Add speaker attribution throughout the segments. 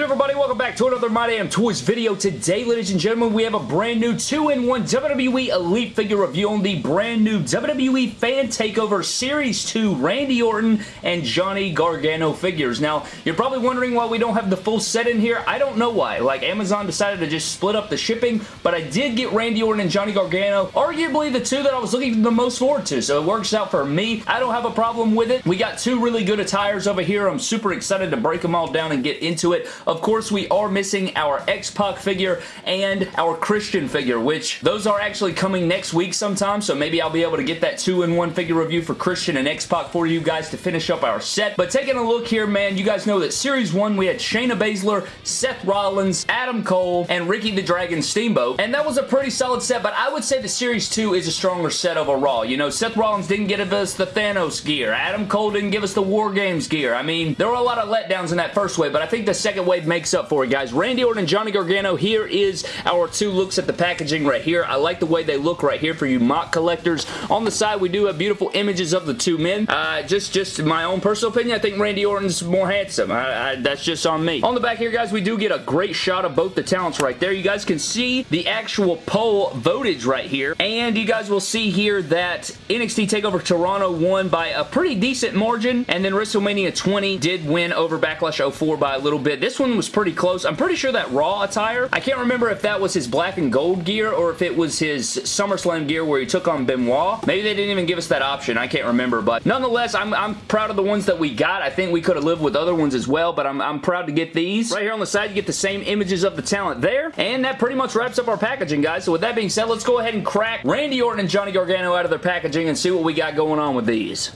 Speaker 1: good everybody? Welcome back to another My Damn Toys video. Today, ladies and gentlemen, we have a brand new 2-in-1 WWE Elite figure review on the brand new WWE Fan Takeover Series 2 Randy Orton and Johnny Gargano figures. Now, you're probably wondering why we don't have the full set in here. I don't know why. Like, Amazon decided to just split up the shipping, but I did get Randy Orton and Johnny Gargano, arguably the two that I was looking the most forward to, so it works out for me. I don't have a problem with it. We got two really good attires over here. I'm super excited to break them all down and get into it. Of course, we are missing our X-Pac figure and our Christian figure, which those are actually coming next week sometime, so maybe I'll be able to get that two-in-one figure review for Christian and X-Pac for you guys to finish up our set. But taking a look here, man, you guys know that Series 1, we had Shayna Baszler, Seth Rollins, Adam Cole, and Ricky the Dragon Steamboat, and that was a pretty solid set, but I would say the Series 2 is a stronger set overall. You know, Seth Rollins didn't give us the Thanos gear. Adam Cole didn't give us the War Games gear. I mean, there were a lot of letdowns in that first wave, but I think the second wave makes up for it, guys. Randy Orton and Johnny Gargano, here is our two looks at the packaging right here. I like the way they look right here for you mock collectors. On the side, we do have beautiful images of the two men. Uh, just, just my own personal opinion, I think Randy Orton's more handsome. I, I, that's just on me. On the back here, guys, we do get a great shot of both the talents right there. You guys can see the actual poll votage right here, and you guys will see here that NXT TakeOver Toronto won by a pretty decent margin, and then WrestleMania 20 did win over Backlash 04 by a little bit. This one was pretty close. I'm pretty sure that Raw attire, I can't remember if that was his black and gold gear or if it was his SummerSlam gear where he took on Benoit. Maybe they didn't even give us that option. I can't remember, but nonetheless, I'm, I'm proud of the ones that we got. I think we could have lived with other ones as well, but I'm, I'm proud to get these. Right here on the side, you get the same images of the talent there, and that pretty much wraps up our packaging, guys. So with that being said, let's go ahead and crack Randy Orton and Johnny Gargano out of their packaging and see what we got going on with these.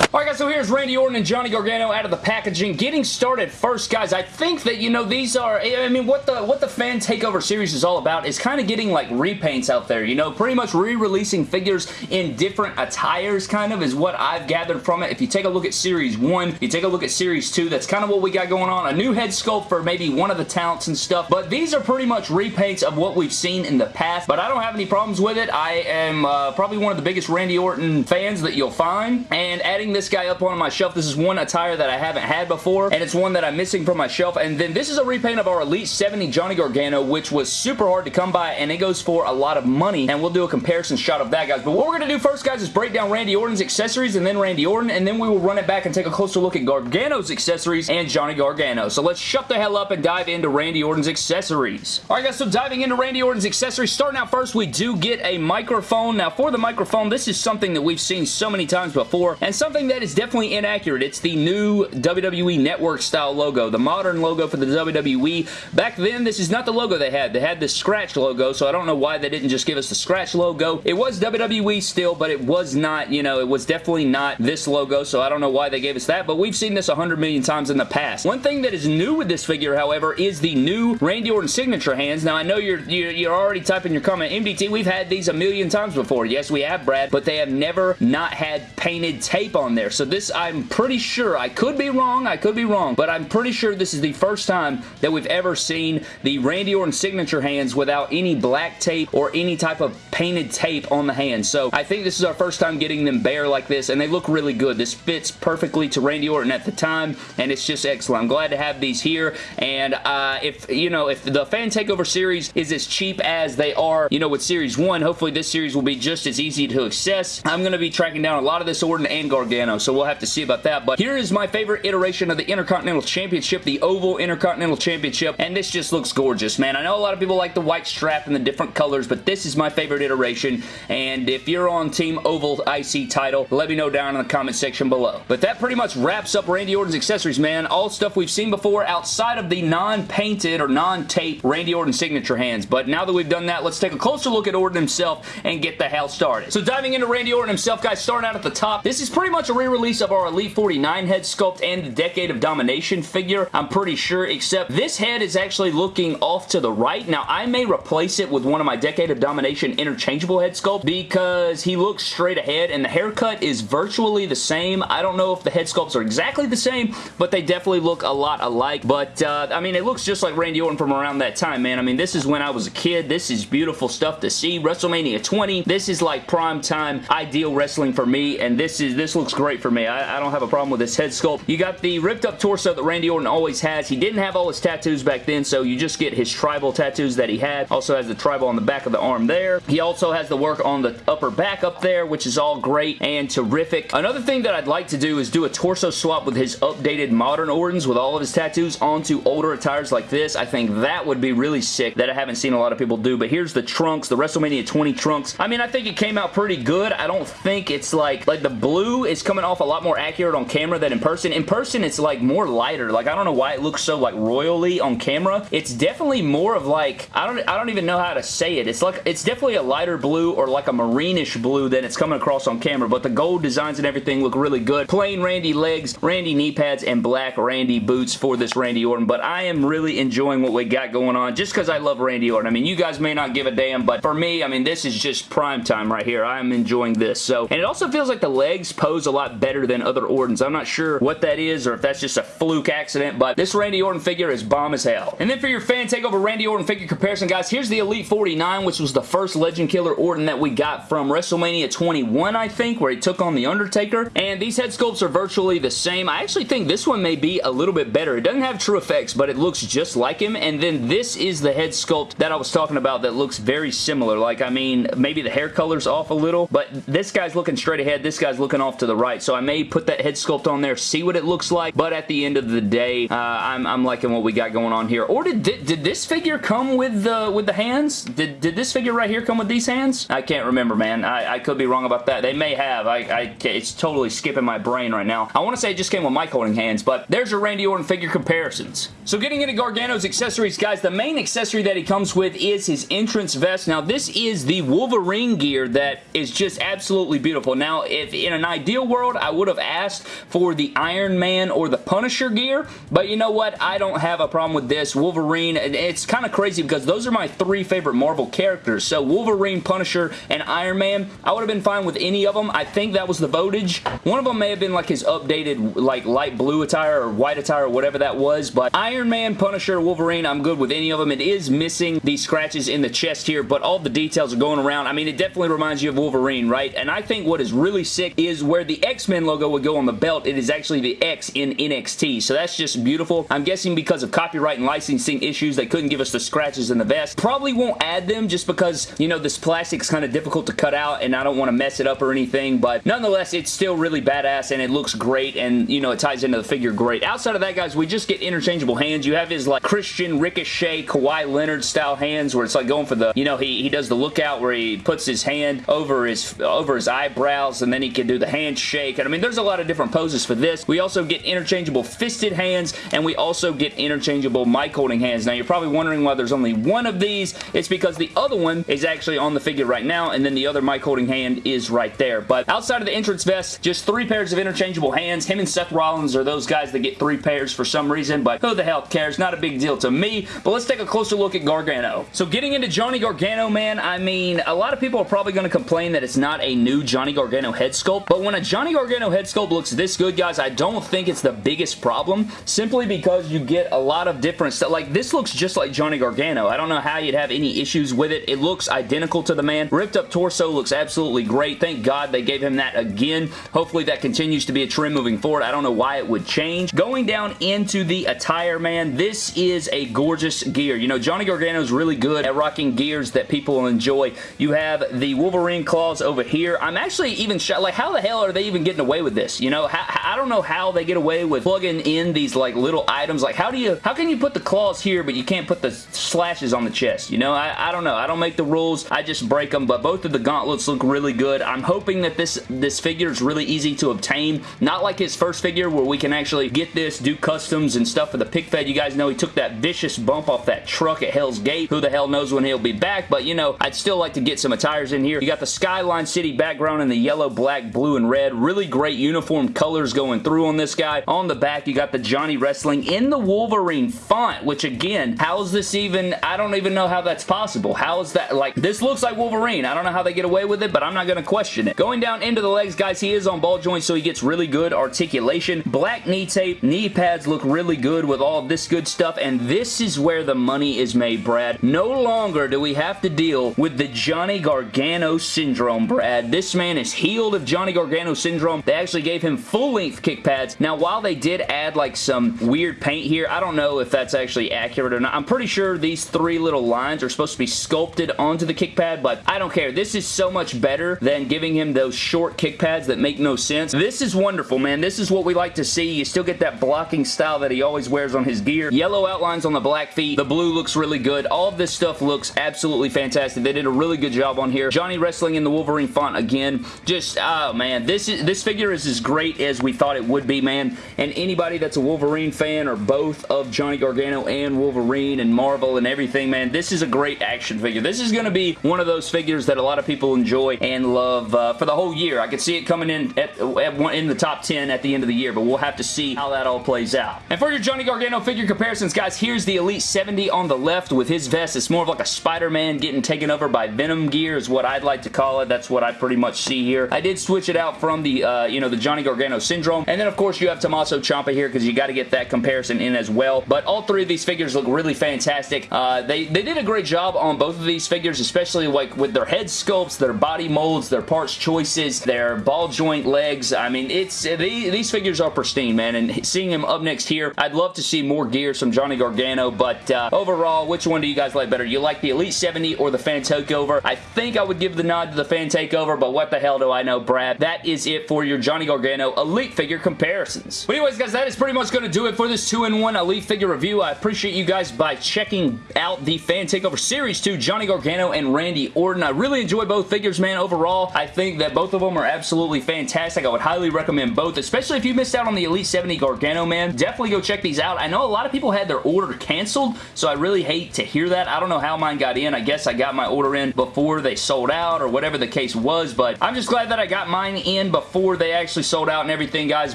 Speaker 1: Alright guys, so here's Randy Orton and Johnny Gargano out of the packaging. Getting started first, guys, I think that, you know, these are, I mean, what the what the Fan Takeover series is all about is kind of getting, like, repaints out there, you know, pretty much re-releasing figures in different attires, kind of, is what I've gathered from it. If you take a look at Series 1, you take a look at Series 2, that's kind of what we got going on. A new head sculpt for maybe one of the talents and stuff, but these are pretty much repaints of what we've seen in the past, but I don't have any problems with it. I am uh, probably one of the biggest Randy Orton fans that you'll find, and adding this guy up on my shelf. This is one attire that I haven't had before, and it's one that I'm missing from my shelf. And then this is a repaint of our Elite 70 Johnny Gargano, which was super hard to come by, and it goes for a lot of money. And we'll do a comparison shot of that, guys. But what we're going to do first, guys, is break down Randy Orton's accessories and then Randy Orton, and then we will run it back and take a closer look at Gargano's accessories and Johnny Gargano. So let's shut the hell up and dive into Randy Orton's accessories. Alright, guys, so diving into Randy Orton's accessories, starting out first, we do get a microphone. Now, for the microphone, this is something that we've seen so many times before, and something that is definitely inaccurate. It's the new WWE Network style logo, the modern logo for the WWE. Back then, this is not the logo they had. They had the Scratch logo, so I don't know why they didn't just give us the Scratch logo. It was WWE still, but it was not, you know, it was definitely not this logo, so I don't know why they gave us that, but we've seen this a hundred million times in the past. One thing that is new with this figure, however, is the new Randy Orton signature hands. Now, I know you're, you're, you're already typing your comment, MDT, we've had these a million times before. Yes, we have, Brad, but they have never not had painted tape on there. So this, I'm pretty sure, I could be wrong, I could be wrong, but I'm pretty sure this is the first time that we've ever seen the Randy Orton signature hands without any black tape or any type of painted tape on the hands. So I think this is our first time getting them bare like this, and they look really good. This fits perfectly to Randy Orton at the time, and it's just excellent. I'm glad to have these here, and uh, if, you know, if the Fan Takeover series is as cheap as they are, you know, with Series 1, hopefully this series will be just as easy to access. I'm going to be tracking down a lot of this Orton and Gargano, so we'll have to see about that, but here is my favorite iteration of the Intercontinental Championship, the Oval Intercontinental Championship, and this just looks gorgeous, man. I know a lot of people like the white strap and the different colors, but this is my favorite iteration, and if you're on Team Oval IC title, let me know down in the comment section below. But that pretty much wraps up Randy Orton's accessories, man. All stuff we've seen before outside of the non-painted or non-tape Randy Orton signature hands, but now that we've done that, let's take a closer look at Orton himself and get the hell started. So diving into Randy Orton himself, guys, starting out at the top, this is pretty much a re-release of our Elite 49 head sculpt and the Decade of Domination figure, I'm pretty sure, except this head is actually looking off to the right. Now, I may replace it with one of my Decade of Domination interchangeable head sculpt because he looks straight ahead and the haircut is virtually the same. I don't know if the head sculpts are exactly the same, but they definitely look a lot alike. But, uh, I mean, it looks just like Randy Orton from around that time, man. I mean, this is when I was a kid. This is beautiful stuff to see. WrestleMania 20, this is like prime time ideal wrestling for me, and this is this looks great great for me. I, I don't have a problem with this head sculpt. You got the ripped up torso that Randy Orton always has. He didn't have all his tattoos back then, so you just get his tribal tattoos that he had. Also has the tribal on the back of the arm there. He also has the work on the upper back up there, which is all great and terrific. Another thing that I'd like to do is do a torso swap with his updated modern Ortons with all of his tattoos onto older attires like this. I think that would be really sick that I haven't seen a lot of people do, but here's the trunks, the WrestleMania 20 trunks. I mean, I think it came out pretty good. I don't think it's like, like the blue is coming off a lot more accurate on camera than in person. In person, it's like more lighter. Like, I don't know why it looks so like royally on camera. It's definitely more of like, I don't, I don't even know how to say it. It's like, it's definitely a lighter blue or like a marineish blue than it's coming across on camera, but the gold designs and everything look really good. Plain Randy legs, Randy knee pads, and black Randy boots for this Randy Orton, but I am really enjoying what we got going on just because I love Randy Orton. I mean, you guys may not give a damn, but for me, I mean, this is just prime time right here. I am enjoying this. So, and it also feels like the legs pose a lot better than other Ortons. I'm not sure what that is or if that's just a fluke accident, but this Randy Orton figure is bomb as hell. And then for your fan takeover Randy Orton figure comparison, guys, here's the Elite 49, which was the first Legend Killer Orton that we got from WrestleMania 21, I think, where he took on The Undertaker. And these head sculpts are virtually the same. I actually think this one may be a little bit better. It doesn't have TrueFX, but it looks just like him. And then this is the head sculpt that I was talking about that looks very similar. Like, I mean, maybe the hair color's off a little, but this guy's looking straight ahead. This guy's looking off to the right. So I may put that head sculpt on there, see what it looks like. But at the end of the day, uh, I'm, I'm liking what we got going on here. Or did, did, did this figure come with the, with the hands? Did, did this figure right here come with these hands? I can't remember, man. I, I could be wrong about that. They may have. I, I, it's totally skipping my brain right now. I want to say it just came with mic holding hands, but there's your Randy Orton figure comparisons. So getting into Gargano's accessories, guys, the main accessory that he comes with is his entrance vest. Now, this is the Wolverine gear that is just absolutely beautiful. Now, if in an ideal world, I would have asked for the Iron Man or the Punisher gear, but you know what? I don't have a problem with this. Wolverine, it's kind of crazy because those are my three favorite Marvel characters. So Wolverine, Punisher, and Iron Man, I would have been fine with any of them. I think that was the votage. One of them may have been like his updated like light blue attire or white attire or whatever that was, but Iron Man, Punisher, Wolverine, I'm good with any of them. It is missing the scratches in the chest here, but all the details are going around. I mean, it definitely reminds you of Wolverine, right? And I think what is really sick is where the X-Men logo would go on the belt, it is actually the X in NXT, so that's just beautiful. I'm guessing because of copyright and licensing issues, they couldn't give us the scratches in the vest. Probably won't add them just because, you know, this plastic's kind of difficult to cut out and I don't want to mess it up or anything, but nonetheless, it's still really badass and it looks great and, you know, it ties into the figure great. Outside of that, guys, we just get interchangeable hands. You have his, like, Christian Ricochet, Kawhi Leonard style hands where it's like going for the, you know, he, he does the lookout where he puts his hand over his, over his eyebrows and then he can do the handshake. And I mean, there's a lot of different poses for this. We also get interchangeable fisted hands and we also get interchangeable mic holding hands. Now, you're probably wondering why there's only one of these. It's because the other one is actually on the figure right now and then the other mic holding hand is right there. But outside of the entrance vest, just three pairs of interchangeable hands. Him and Seth Rollins are those guys that get three pairs for some reason, but who the hell cares? Not a big deal to me. But let's take a closer look at Gargano. So getting into Johnny Gargano, man, I mean, a lot of people are probably going to complain that it's not a new Johnny Gargano head sculpt, but when a Johnny Gargano head sculpt looks this good, guys, I don't think it's the biggest problem, simply because you get a lot of different stuff. Like, this looks just like Johnny Gargano. I don't know how you'd have any issues with it. It looks identical to the man. Ripped up torso looks absolutely great. Thank God they gave him that again. Hopefully that continues to be a trend moving forward. I don't know why it would change. Going down into the attire, man, this is a gorgeous gear. You know, Johnny Gargano is really good at rocking gears that people enjoy. You have the Wolverine claws over here. I'm actually even shot. Like, how the hell are they even getting away with this? You know, I don't know how they get away with plugging in these, like, little items. Like, how do you, how can you put the claws here, but you can't put the slashes on the chest? You know, I, I don't know. I don't make the rules. I just break them, but both of the gauntlets look really good. I'm hoping that this, this figure is really easy to obtain. Not like his first figure where we can actually get this, do customs and stuff for the pick fed. You guys know he took that vicious bump off that truck at Hell's Gate. Who the hell knows when he'll be back, but you know, I'd still like to get some attires in here. You got the Skyline City background in the yellow, black, blue, and red. Really great uniform colors going through on this guy. On the back, you got the Johnny Wrestling in the Wolverine font, which again, how is this even, I don't even know how that's possible. How is that, like, this looks like Wolverine. I don't know how they get away with it, but I'm not going to question it. Going down into the legs, guys, he is on ball joints, so he gets really good articulation. Black knee tape, knee pads look really good with all this good stuff, and this is where the money is made, Brad. No longer do we have to deal with the Johnny Gargano syndrome, Brad. This man is healed of Johnny Gargano syndrome they actually gave him full-length kick pads. Now, while they did add like some weird paint here, I don't know if that's actually accurate or not. I'm pretty sure these three little lines are supposed to be sculpted onto the kick pad, but I don't care. This is so much better than giving him those short kick pads that make no sense. This is wonderful, man. This is what we like to see. You still get that blocking style that he always wears on his gear. Yellow outlines on the black feet. The blue looks really good. All of this stuff looks absolutely fantastic. They did a really good job on here. Johnny wrestling in the Wolverine font again. Just, oh man, this is this figure is as great as we thought it would be, man. And anybody that's a Wolverine fan or both of Johnny Gargano and Wolverine and Marvel and everything, man, this is a great action figure. This is going to be one of those figures that a lot of people enjoy and love uh, for the whole year. I could see it coming in at, at one, in the top 10 at the end of the year, but we'll have to see how that all plays out. And for your Johnny Gargano figure comparisons, guys, here's the Elite 70 on the left with his vest. It's more of like a Spider-Man getting taken over by Venom gear is what I'd like to call it. That's what I pretty much see here. I did switch it out from the, uh, you know, the Johnny Gargano Syndrome. And then, of course, you have Tommaso Ciampa here because you got to get that comparison in as well. But all three of these figures look really fantastic. Uh, they, they did a great job on both of these figures, especially like with their head sculpts, their body molds, their parts choices, their ball joint legs. I mean, it's these, these figures are pristine, man. And seeing him up next here, I'd love to see more gears from Johnny Gargano. But uh, overall, which one do you guys like better? You like the Elite 70 or the Fan Takeover? I think I would give the nod to the Fan Takeover, but what the hell do I know, Brad? That is it for your Johnny Gargano Elite figure comparisons. But anyways, guys, that is pretty much going to do it for this 2-in-1 Elite figure review. I appreciate you guys by checking out the Fan Takeover Series 2, Johnny Gargano and Randy Orton. I really enjoy both figures, man. Overall, I think that both of them are absolutely fantastic. I would highly recommend both, especially if you missed out on the Elite 70 Gargano, man. Definitely go check these out. I know a lot of people had their order canceled, so I really hate to hear that. I don't know how mine got in. I guess I got my order in before they sold out or whatever the case was, but I'm just glad that I got mine in before they actually sold out and everything, guys,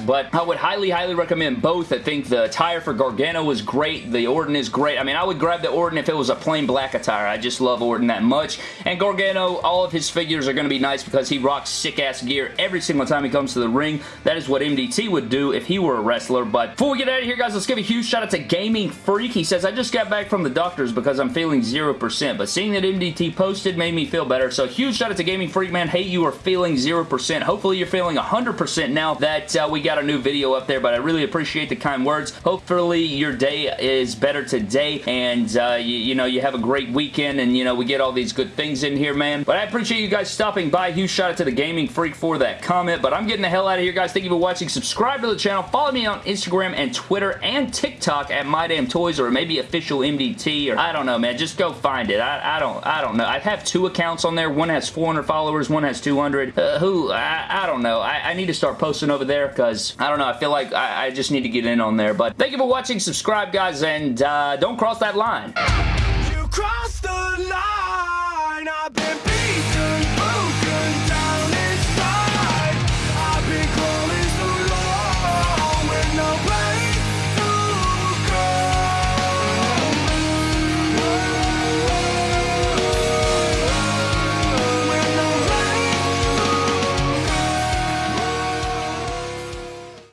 Speaker 1: but I would highly, highly recommend both. I think the attire for Gargano was great. The Orton is great. I mean, I would grab the Orton if it was a plain black attire. I just love Orton that much, and Gargano, all of his figures are going to be nice because he rocks sick-ass gear every single time he comes to the ring. That is what MDT would do if he were a wrestler, but before we get out of here, guys, let's give a huge shout out to Gaming Freak. He says, I just got back from the doctors because I'm feeling 0%, but seeing that MDT posted made me feel better, so huge shout out to Gaming Freak, man. Hey, you are feeling 0%. Hopefully, you're feeling 100% now that uh, we got a new video up there, but I really appreciate the kind words. Hopefully, your day is better today, and uh, you, you know, you have a great weekend, and you know, we get all these good things in here, man. But I appreciate you guys stopping by. Huge shout out to the Gaming Freak for that comment, but I'm getting the hell out of here, guys. Thank you for watching. Subscribe to the channel. Follow me on Instagram and Twitter and TikTok at MyDamnToys or maybe official MDT or I don't know, man. Just go find it. I, I don't I don't know. I have two accounts on there. One has 400 followers. One has 200. Uh, who? I, I don't know. I, I, need to start posting over there because I don't know. I feel like I, I, just need to get in on there. But thank you for watching. Subscribe, guys, and uh, don't cross that line.